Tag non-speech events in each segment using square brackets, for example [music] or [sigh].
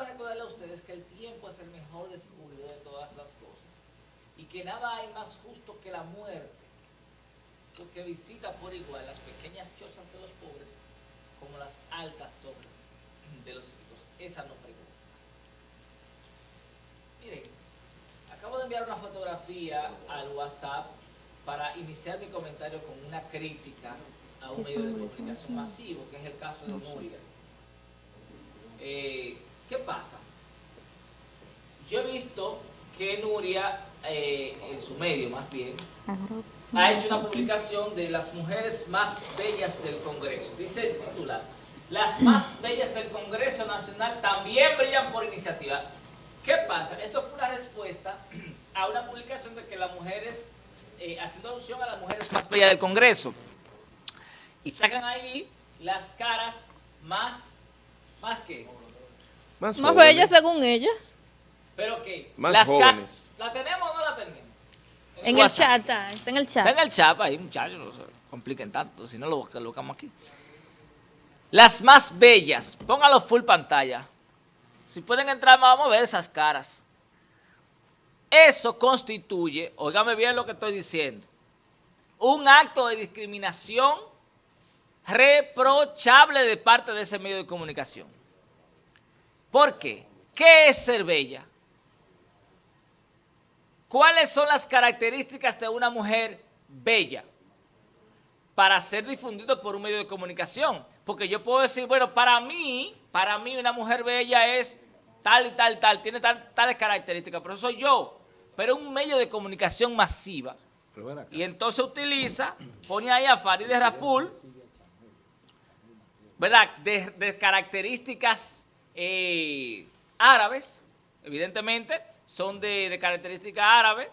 quiero recordarle a ustedes que el tiempo es el mejor descubridor de todas las cosas y que nada hay más justo que la muerte, porque visita por igual las pequeñas chozas de los pobres como las altas torres de los ricos. Esa no pregunta. Miren, acabo de enviar una fotografía al WhatsApp para iniciar mi comentario con una crítica a un medio de comunicación masivo, que es el caso de Nuria. Eh, ¿Qué pasa? Yo he visto que Nuria, eh, en su medio más bien, ha hecho una publicación de las mujeres más bellas del Congreso. Dice el titular, las más bellas del Congreso Nacional también brillan por iniciativa. ¿Qué pasa? Esto fue una respuesta a una publicación de que las mujeres, eh, haciendo alusión a las mujeres más bellas del Congreso, y sacan ahí las caras más, ¿más qué? Más, Más jóvenes. bella según ella. ¿Pero qué? Más las jóvenes. ¿La tenemos o no la tenemos? En el WhatsApp. chat, está, está en el chat. Está en el chat ahí, muchachos, no se compliquen tanto, si no lo colocamos aquí. Las más bellas, póngalo full pantalla. Si pueden entrar, vamos a ver esas caras. Eso constituye, óigame bien lo que estoy diciendo, un acto de discriminación reprochable de parte de ese medio de comunicación. ¿Por qué? ¿Qué es ser bella? ¿Cuáles son las características de una mujer bella para ser difundido por un medio de comunicación? Porque yo puedo decir, bueno, para mí, para mí una mujer bella es tal y tal, tal, tiene tal, tales características, pero eso soy yo. Pero un medio de comunicación masiva. Y entonces utiliza, pone ahí a Farideh Raful, ¿verdad? De, de características eh, árabes, evidentemente, son de, de características árabes.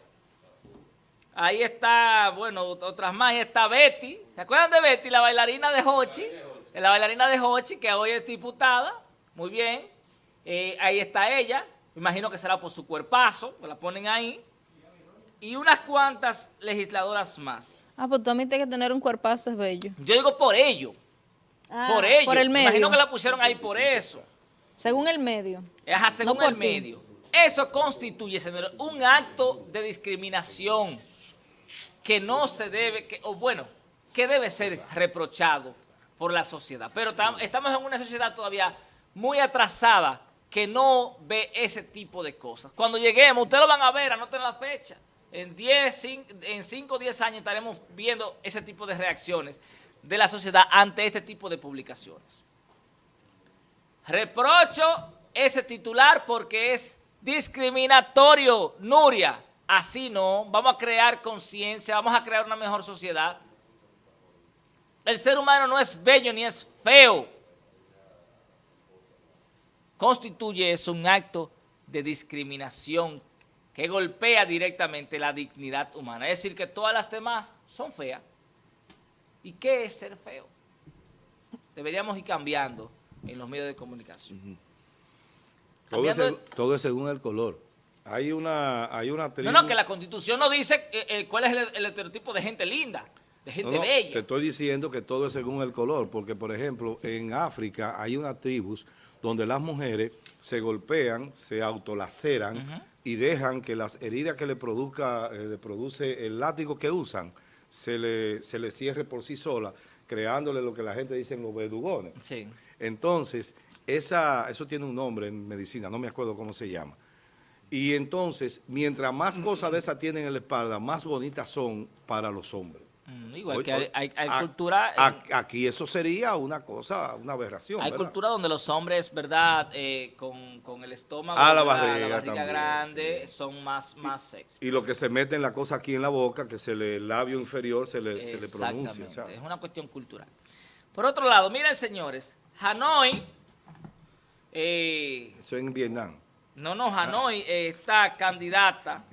Ahí está, bueno, otras más, ahí está Betty. ¿Se acuerdan de Betty, la bailarina de Hochi? La bailarina de Hochi, que hoy es diputada. Muy bien. Eh, ahí está ella. Imagino que será por su cuerpazo, que la ponen ahí. Y unas cuantas legisladoras más. Ah, pues tú admites que tener un cuerpazo es bello. Yo digo por ello. Ah, por ello. Por el Me medio. imagino que la pusieron ahí por eso. Según el medio. Ajá, según No el ti. medio. Eso constituye, señores, un acto de discriminación que no se debe, que, o bueno, que debe ser reprochado por la sociedad. Pero tam- estamos en una sociedad todavía muy atrasada que no ve ese tipo de cosas. Cuando lleguemos, ustedes lo van a ver, anoten la fecha. En 10, cin- en 5 o 10 años estaremos viendo ese tipo de reacciones de la sociedad ante este tipo de publicaciones. Reprocho ese titular porque es discriminatorio, Nuria. Así no, vamos a crear conciencia, vamos a crear una mejor sociedad. El ser humano no es bello ni es feo. Constituye eso un acto de discriminación que golpea directamente la dignidad humana. Es decir, que todas las demás son feas. ¿Y qué es ser feo? Deberíamos ir cambiando en los medios de comunicación. Todo es, todo según el color. Hay una, hay una tribu. No, no, que la constitución no dice eh, eh, cuál es el, el estereotipo de gente linda, de gente No, no, bella. Te estoy diciendo que todo es según el color, porque por ejemplo, en África hay unas tribus donde las mujeres se golpean, se autolaceran y dejan que las heridas que le produzca, eh, le produce el látigo que usan, se le, se le cierre por sí sola, creándole lo que la gente dice los verdugones. Sí. Entonces, esa, eso tiene un nombre en medicina, no me acuerdo cómo se llama. Y entonces, mientras más cosas de esas tienen en la espalda, más bonitas son para los hombres. Mm, igual Hoy- que hay, hoy- hay- hay a- cultura... en- aquí eso sería una cosa, una aberración. Hay ¿verdad? cultura donde los hombres, ¿verdad? Eh, con, con el estómago, Ah, la barriga barriga también, grande, son más, más sexy. Y lo que se meten la cosa aquí en la boca, que se le, el labio inferior se le, se le pronuncia. Sea. es una cuestión cultural. Por otro lado, miren señores, Hanoi, eh, Eso en Vietnam. no, no, Hanoi eh, está candidata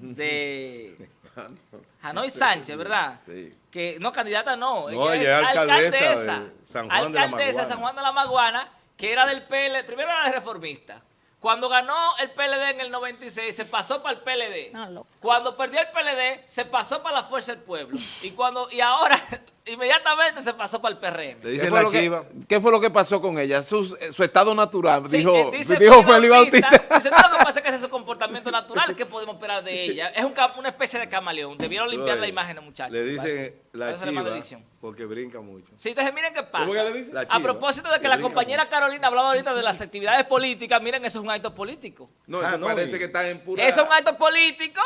de [laughs] Hanoi Sánchez, ¿verdad? Sí. Que, no, candidata no, No, ella ella es es alcaldesa alcaldesa, de San Juan de la San Maguana. Juan de la Maguana, que era del PLD, primero era de reformista. Cuando ganó el PLD en el 96, se pasó para el PLD. Ah. Cuando perdió el PLD, se pasó para la Fuerza del Pueblo. Y cuando y ahora [laughs] inmediatamente se pasó para el PRM. Le ¿Qué dicen fue, la lo que, chiva. qué fue lo que pasó con ella? Su, su estado natural, Sí, dijo, eh, dice dijo Félix Félix Bautista. Dice, no, lo que pasa es que ese es su comportamiento [laughs] natural, ¿qué podemos esperar de ella? Es un una especie de camaleón. Debieron limpiar la imagen, muchachos. Le dicen la chiva porque brinca mucho. Sí, entonces miren qué pasa. ¿Cómo que le dice? La A chiva, propósito de que que la compañera Carolina hablaba ahorita de las actividades políticas, miren, eso es un acto político. No, Ah, eso no, parece que está en pura... Eso es un acto político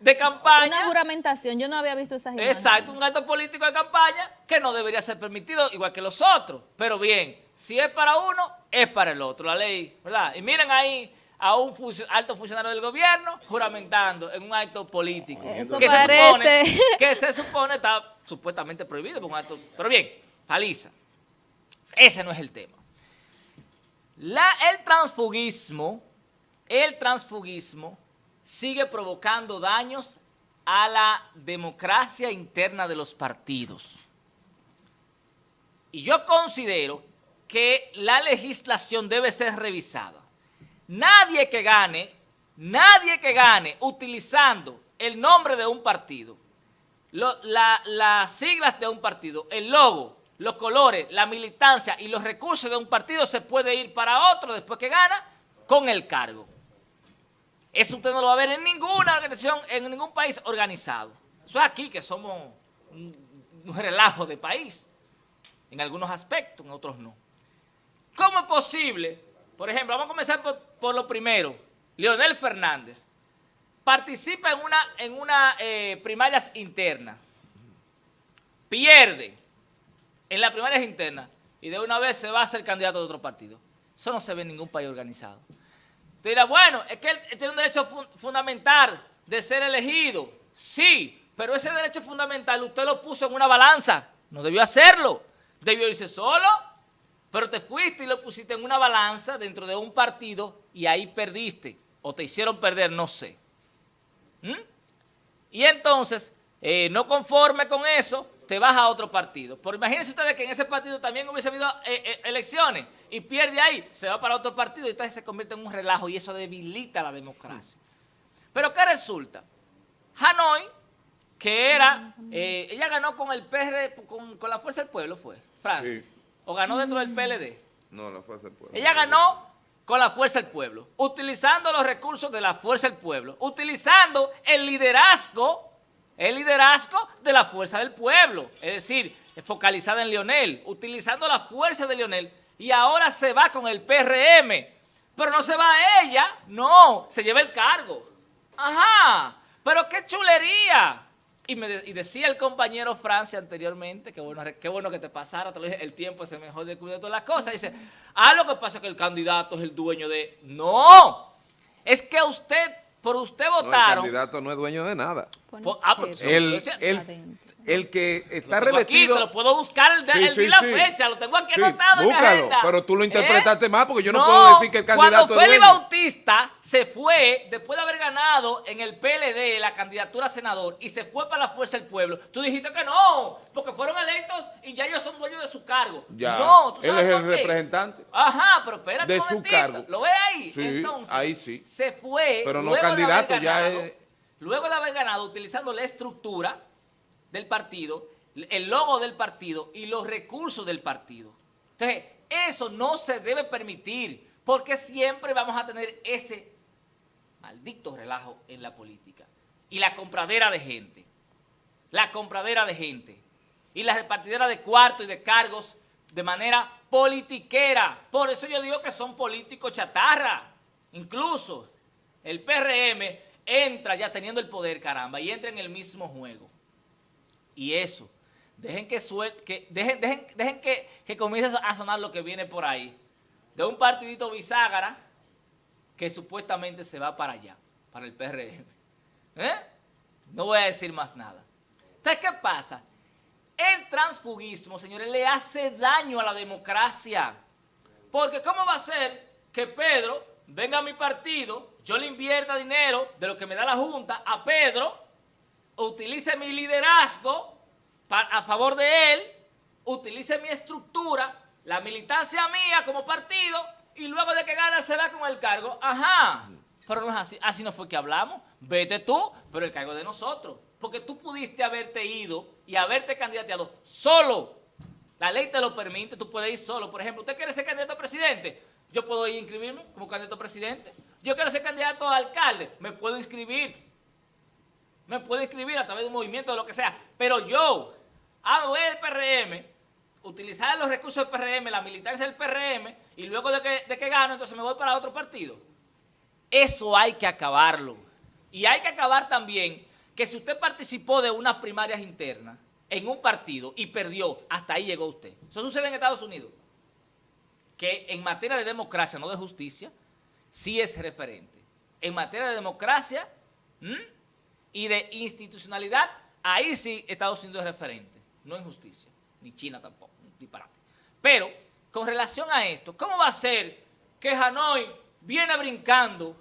de Una campaña. juramentación, yo no había visto esas imágenes. Exacto, un acto político de campaña que no debería ser permitido igual que los otros. Pero bien, si es para uno, es para el otro, la ley, ¿verdad? Y miren ahí a un funcio- alto funcionario del gobierno juramentando en un acto político. Eso que parece. Se supone, que se supone está supuestamente prohibido por un acto. Pero bien, paliza. Ese no es el tema. La, el transfugismo, el transfugismo sigue provocando daños a la democracia interna de los partidos. Y yo considero que la legislación debe ser revisada. Nadie que gane, nadie que gane utilizando el nombre de un partido, la- las siglas de un partido, el logo, los colores, la militancia y los recursos de un partido se puede ir para otro después que gana con el cargo. Eso usted no lo va a ver en ninguna organización, en ningún país organizado. Eso es aquí que somos un, relajo de país, en algunos aspectos, en otros no. ¿Cómo es posible? Por ejemplo, vamos a comenzar por, lo primero. Leonel Fernández participa en una, en eh, primarias internas, pierde en las primarias internas y de una vez se va a ser candidato de otro partido. Eso no se ve en ningún país organizado. Usted dirá, bueno, es que él tiene un derecho fun- fundamental de ser elegido. Sí, pero ese derecho fundamental usted lo puso en una balanza. No debió hacerlo. Debió irse solo, pero te fuiste y lo pusiste en una balanza dentro de un partido y ahí perdiste. O te hicieron perder, no sé. ¿Mm? Y entonces, eh, no conforme con eso, te vas a otro partido. Pero imagínense ustedes que en ese partido también hubiese habido eh, eh, elecciones y pierde ahí, se va para otro partido y entonces se convierte en un relajo y eso debilita la democracia. Pero ¿qué resulta? Hanoi, que era, eh, ella ganó con el PR, con, con la Fuerza del Pueblo, fue, Francia, Sí. o ganó dentro del PLD. No, la fuerza del pueblo. Ella ganó con la fuerza del pueblo, utilizando los recursos de la fuerza del pueblo, utilizando el liderazgo, el liderazgo de la fuerza del pueblo, es decir, focalizada en Lionel, utilizando la fuerza de Lionel, y ahora se va con el PRM, pero no se va a ella, no, se lleva el cargo. Ajá, pero qué chulería. Y, decía el compañero Francia anteriormente, qué bueno, que te pasara, te lo dije, el tiempo es el mejor de cuidar todas las cosas. Dice, ah, lo que pasa es que el candidato es el dueño de... No, es que usted, por usted No, el votaron... candidato no es dueño de nada. Por- ah, El, el. El que está Lo tengo aquí, revestido... lo puedo buscar el, de- Sí, el sí, di la sí. fecha, lo tengo aquí anotado en mi búscalo, agenda. pero tú lo ¿Eh? interpretaste mal, porque yo no puedo decir que el candidato Cuando Félix. Bautista se fue, después de haber ganado en el PLD la candidatura a senador, y se fue para la Fuerza del Pueblo, tú dijiste que no, porque fueron electos y ya ellos son dueños de su cargo. Ya, no, ¿tú él sabes es el qué? representante. Ajá, pero espérate de un su cargo. ¿Lo ves ahí? Sí, Entonces, ahí sí. se fue, Pero no candidato, ya es- Luego de haber ganado, utilizando la estructura del partido, el logo del partido y los recursos del partido. Entonces, eso no se debe permitir, porque siempre vamos a tener ese maldito relajo en la política. Y la compradera de gente. La compradera de gente. Y la repartidera de cuartos y de cargos de manera politiquera. Por eso yo digo que son políticos chatarra. Incluso el PRM entra ya teniendo el poder, caramba, y entra en el mismo juego. Y eso, dejen que suel- que dejen, dejen, dejen que, que comience a sonar lo que viene por ahí. De un partidito bisagra que supuestamente se va para allá, para el PRM. [laughs] ¿Eh? No voy a decir más nada. Entonces, ¿qué pasa? El transfugismo, señores, le hace daño a la democracia. Porque ¿cómo va a ser que Pedro venga a mi partido, yo le invierta dinero de lo que me da la Junta a Pedro, utilice mi liderazgo a favor de él, utilice mi estructura, la militancia mía como partido, y luego de que gana se va con el cargo? Ajá, pero no es así, así no fue que hablamos, vete tú, pero el cargo de nosotros. porque tú pudiste haberte ido y haberte candidateado solo. La ley te lo permite, tú puedes ir solo. Por ejemplo, ¿usted quiere ser candidato a presidente? Yo puedo ir a inscribirme como candidato a presidente. Yo quiero ser candidato a alcalde, me puedo inscribir. Me puedo inscribir a través de un movimiento, de lo que sea. Pero yo, hago el PRM, utilizar los recursos del PRM, la militancia del PRM, y luego de que, de que gano, entonces me voy para otro partido. Eso hay que acabarlo. Y hay que acabar también que si usted participó de unas primarias internas en un partido y perdió, hasta ahí llegó usted. Eso sucede en Estados Unidos. Que en materia de democracia, no de justicia, sí es referente. En materia de democracia y de institucionalidad, ahí sí Estados Unidos es referente, no en justicia, ni China tampoco, disparate. Pero, con relación a esto, ¿cómo va a ser que Hanoi viene brincando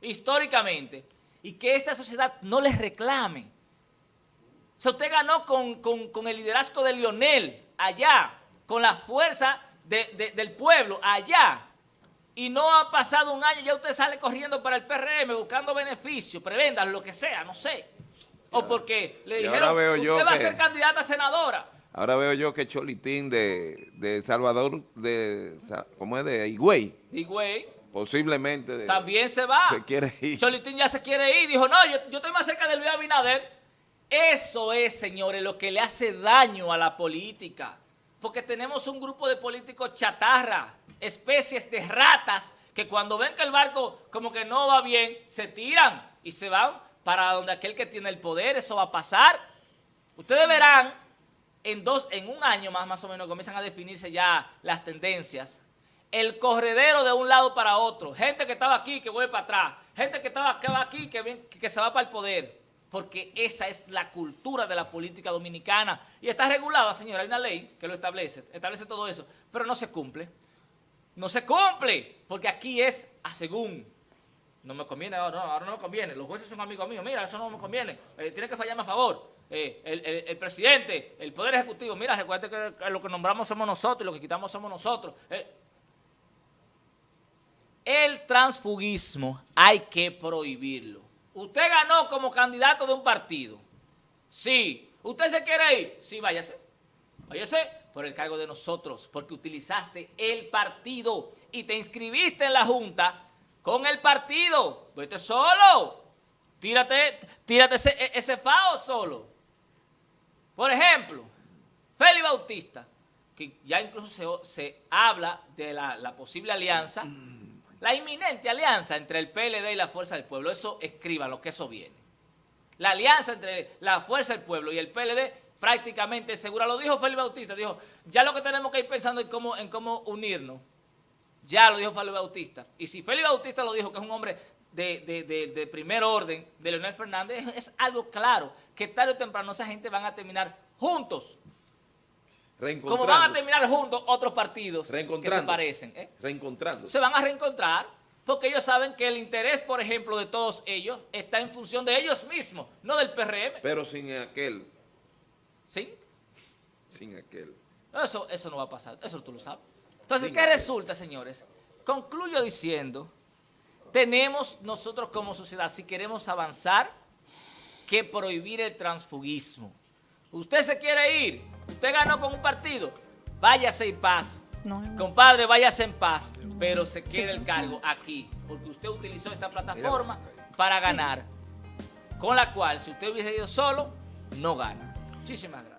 históricamente y que esta sociedad no les reclame. O sea, usted ganó con, el liderazgo de Lionel allá, con la fuerza del pueblo allá, y no ha pasado un año, ya usted sale corriendo para el PRM buscando beneficios, prebendas, lo que sea, no sé. O porque le dijeron, usted va a ser candidata a senadora. Ahora veo yo que Cholitín de, de Salvador, de, ¿cómo es? De Higüey. Higüey Posiblemente. También se va. Se quiere ir. Cholitín ya se quiere ir. Dijo, no, yo, yo estoy más cerca de Luis Abinader. Eso es, señores, lo que le hace daño a la política. Porque tenemos un grupo de políticos chatarra, especies de ratas, que cuando ven que el barco como que no va bien, se tiran y se van para donde aquel que tiene el poder. Eso va a pasar. Ustedes verán, en, dos, en un año más, más o menos, comienzan a definirse ya las tendencias el corredero de un lado para otro. Gente que estaba aquí que vuelve para atrás. Gente que estaba, aquí que, que se va para el poder. Porque esa es la cultura de la política dominicana. Y está regulada, señora. Hay una ley que lo establece. Establece todo eso. Pero no se cumple. No se cumple. Porque aquí es a según. No me conviene, ahora no, ahora no me conviene. Los jueces son amigos míos. Mira, eso no me conviene. Eh, tiene que fallarme a favor. Eh, el, presidente, el poder ejecutivo. Mira, recuerda que, lo que nombramos somos nosotros y lo que quitamos somos nosotros. Eh, el transfugismo hay que prohibirlo. Usted ganó como candidato de un partido. Sí. ¿Usted se quiere ir? Sí, váyase. Váyase por el cargo de nosotros, porque utilizaste el partido y te inscribiste en la Junta con el partido. Vete solo. Tírate, tírate ese, e, ese fao solo. Por ejemplo, Félix Bautista, que ya incluso se, habla de la posible alianza la inminente alianza entre el PLD y la Fuerza del Pueblo, eso lo que eso viene. La alianza entre la Fuerza del Pueblo y el PLD prácticamente segura. Lo dijo Félix Bautista, dijo, ya lo que tenemos que ir pensando en cómo, en cómo unirnos. Ya lo dijo Félix Bautista. Y si Félix Bautista lo dijo, que es un hombre de, primer orden, de Leonel Fernández, es algo claro, que tarde o temprano esa gente van a terminar juntos. Como van a terminar juntos otros partidos que se parecen. ¿eh? Reencontrando. Se van a reencontrar porque ellos saben que el interés, por ejemplo, de todos ellos está en función de ellos mismos, no del PRM. Pero sin aquel. ¿Sí? Sin aquel. Eso, eso no va a pasar, eso tú lo sabes. Entonces, ¿qué resulta, señores? Concluyo diciendo, tenemos nosotros como sociedad, si queremos avanzar, que prohibir el transfugismo. Usted se quiere ir, Usted ganó con un partido, váyase en paz. Compadre, váyase en paz, pero se quede el cargo aquí, porque usted utilizó esta plataforma para ganar, con la cual si usted hubiese ido solo, no gana. Muchísimas gracias.